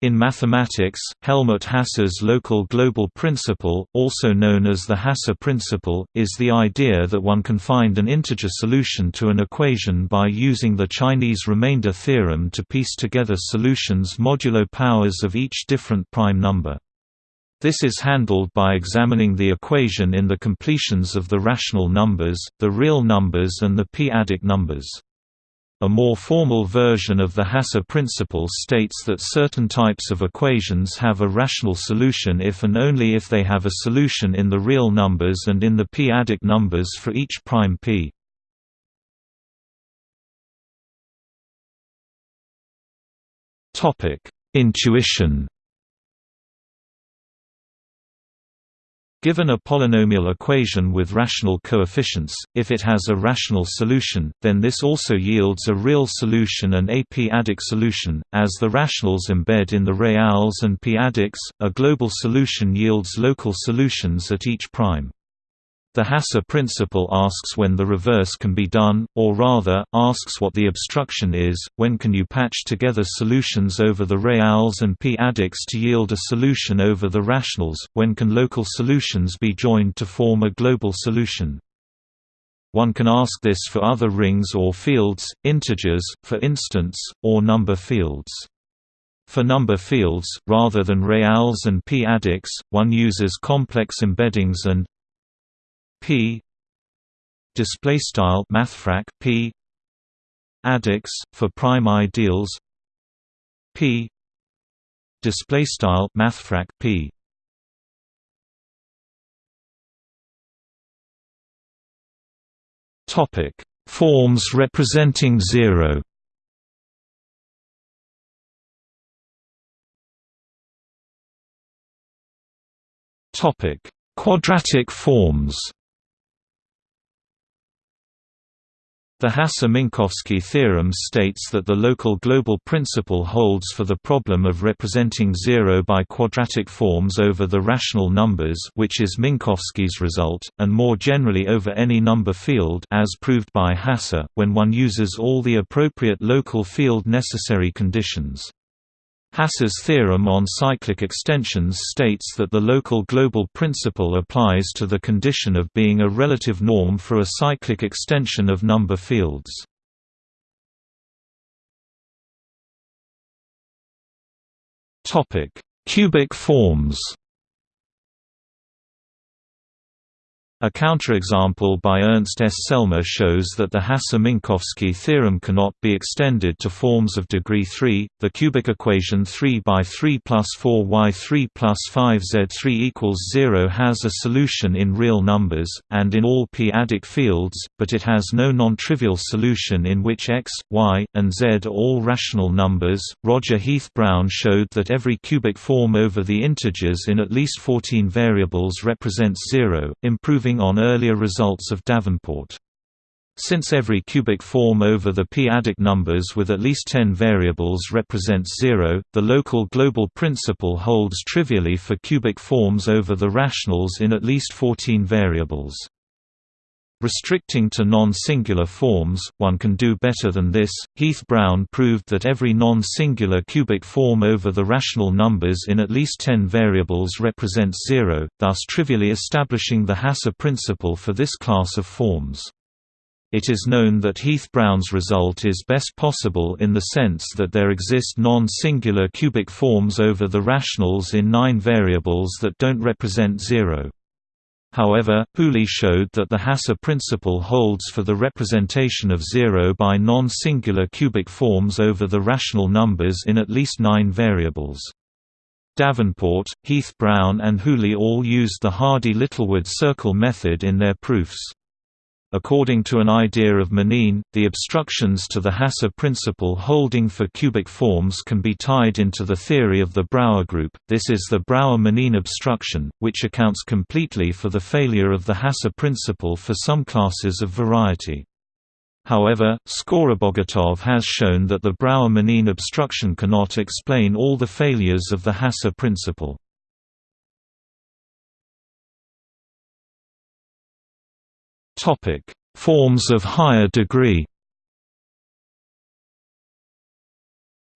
In mathematics, Helmut Hasse's local global principle, also known as the Hasse principle, is the idea that one can find an integer solution to an equation by using the Chinese remainder theorem to piece together solutions modulo powers of each different prime number. This is handled by examining the equation in the completions of the rational numbers, the real numbers and the p-adic numbers. A more formal version of the Hasse principle states that certain types of equations have a rational solution if and only if they have a solution in the real numbers and in the p-adic numbers for each prime p. Intuition Given a polynomial equation with rational coefficients, if it has a rational solution, then this also yields a real solution and a p-adic solution. As the rationals embed in the reals and p-adics, a global solution yields local solutions at each prime. The Hasse principle asks when the reverse can be done, or rather, asks what the obstruction is, when can you patch together solutions over the reals and p-adics to yield a solution over the rationals, when can local solutions be joined to form a global solution. One can ask this for other rings or fields, integers, for instance, or number fields. For number fields, rather than reals and p-adics, one uses complex embeddings and p. Display style mathfrak p. Adics for prime ideals p. Display style mathfrak p. Topic. Forms representing 0 topic. Quadratic forms The Hasse-Minkowski theorem states that the local global principle holds for the problem of representing zero by quadratic forms over the rational numbers which is Minkowski's result, and more generally over any number field as proved by Hasse, when one uses all the appropriate local field necessary conditions. Hasse's theorem on cyclic extensions states that the local global principle applies to the condition of being a relative norm for a cyclic extension of number fields. Cubic forms A counterexample by Ernst S. Selmer shows that the Hasse-Minkowski theorem cannot be extended to forms of degree 3. The cubic equation 3 by 3 plus 4y3 plus 5z3 equals 0 has a solution in real numbers, and in all p-adic fields, but it has no non-trivial solution in which x, y, and z are all rational numbers. Roger Heath Brown showed that every cubic form over the integers in at least 14 variables represents 0, improving on earlier results of Davenport. Since every cubic form over the p-adic numbers with at least 10 variables represents zero, the local global principle holds trivially for cubic forms over the rationals in at least 14 variables. Restricting to non-singular forms, one can do better than this. Heath Brown proved that every non-singular cubic form over the rational numbers in at least 10 variables represents zero, thus trivially establishing the Hasse principle for this class of forms. It is known that Heath Brown's result is best possible in the sense that there exist non-singular cubic forms over the rationals in nine variables that don't represent zero. However, Hooley showed that the Hasse principle holds for the representation of zero by non-singular cubic forms over the rational numbers in at least nine variables. Davenport, Heath Brown and Hooley all used the Hardy-Littlewood circle method in their proofs. According to an idea of Manin, the obstructions to the Hasse principle holding for cubic forms can be tied into the theory of the Brauer group. This is the Brauer-Manin obstruction, which accounts completely for the failure of the Hasse principle for some classes of variety. However, Skorobogatov has shown that the Brauer-Manin obstruction cannot explain all the failures of the Hasse principle. Topic: Forms of higher degree.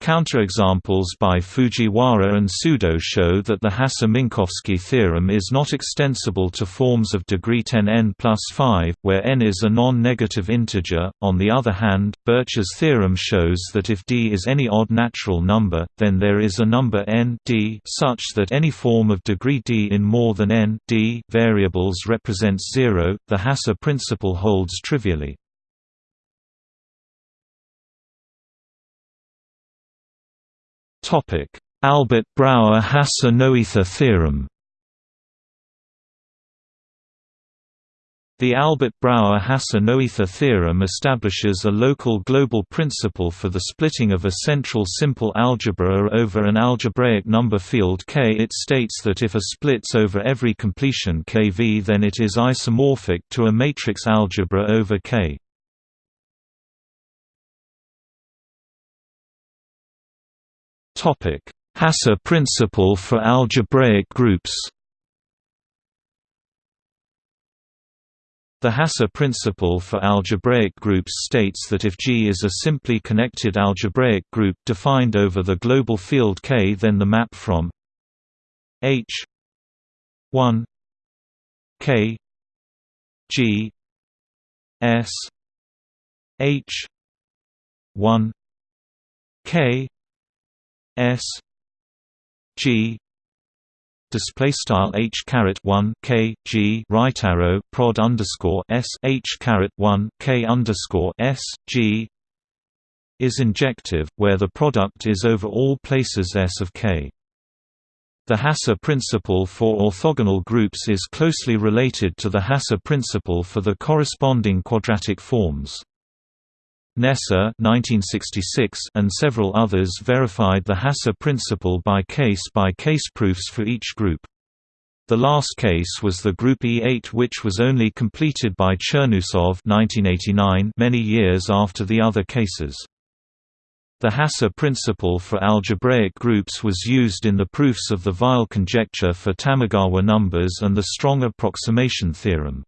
Counterexamples by Fujiwara and Sudo show that the Hasse-Minkowski theorem is not extensible to forms of degree 10n plus 5, where n is a non-negative integer. On the other hand, Birch's theorem shows that if d is any odd natural number, then there is a number n d such that any form of degree d in more than n d variables represents zero. The Hasse principle holds trivially. Topic: Albert Brauer Hasse-Noether theorem. The Albert Brauer Hasse-Noether theorem establishes a local global principle for the splitting of a central simple algebra over an algebraic number field K. It states that if A splits over every completion KV then it is isomorphic to a matrix algebra over K. Hasse principle for algebraic groups The Hasse principle for algebraic groups states that if G is a simply connected algebraic group defined over the global field K then the map from H 1 K G S H 1 K S G display style h caret 1 k g right arrow prod underscore s h caret 1 k underscore s g is injective, where the product is over all places S of K. The Hasse principle for orthogonal groups is closely related to the Hasse principle for the corresponding quadratic forms. Kneser and several others verified the Hasse principle by case-by-case -case proofs for each group. The last case was the group E8 which was only completed by Chernousov 1989 many years after the other cases. The Hasse principle for algebraic groups was used in the proofs of the Weil conjecture for Tamagawa numbers and the strong approximation theorem.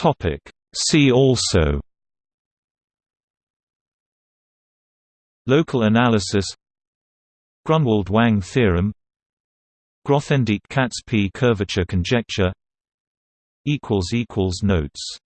Topic. See also Local analysis Grunwald-Wang theorem Grothendieck-Katz-P curvature conjecture Notes